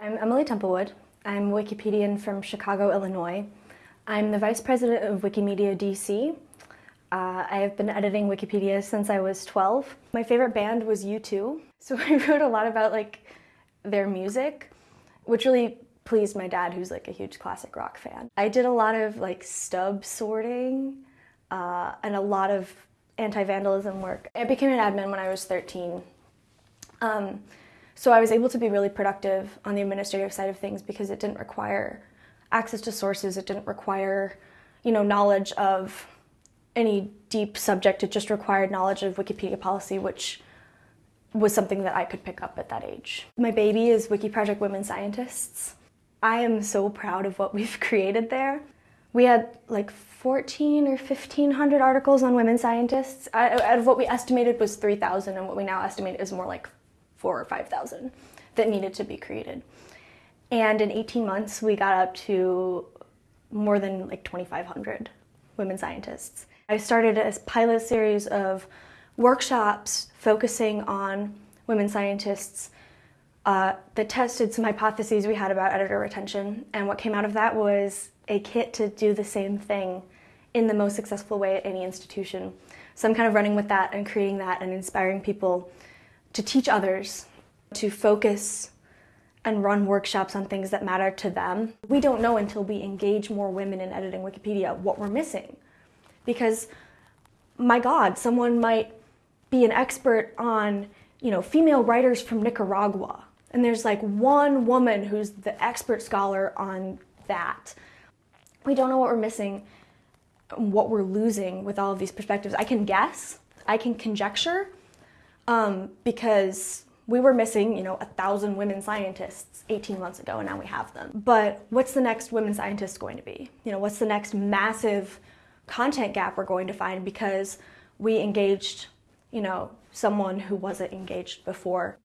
I'm Emily Temple-Wood. I'm a Wikipedian from Chicago, Illinois. I'm the Vice President of Wikimedia DC. Uh, I have been editing Wikipedia since I was 12. My favorite band was U2, so I wrote a lot about like their music, which really pleased my dad, who's like a huge classic rock fan. I did a lot of like stub sorting uh, and a lot of anti-vandalism work. I became an admin when I was 13. Um, so I was able to be really productive on the administrative side of things because it didn't require access to sources, it didn't require, you know, knowledge of any deep subject, it just required knowledge of Wikipedia policy, which was something that I could pick up at that age. My baby is WikiProject Women Scientists. I am so proud of what we've created there. We had like 14 or 1500 articles on women scientists. Out of what we estimated was 3,000 and what we now estimate is more like four or 5,000 that needed to be created. And in 18 months, we got up to more than like 2,500 women scientists. I started a pilot series of workshops focusing on women scientists uh, that tested some hypotheses we had about editor retention. And what came out of that was a kit to do the same thing in the most successful way at any institution. So I'm kind of running with that and creating that and inspiring people to teach others, to focus and run workshops on things that matter to them. We don't know until we engage more women in editing Wikipedia what we're missing. Because, my God, someone might be an expert on, you know, female writers from Nicaragua. And there's like one woman who's the expert scholar on that. We don't know what we're missing, what we're losing with all of these perspectives. I can guess, I can conjecture, um, because we were missing, you know, a thousand women scientists 18 months ago, and now we have them. But what's the next women scientist going to be? You know, what's the next massive content gap we're going to find because we engaged, you know, someone who wasn't engaged before?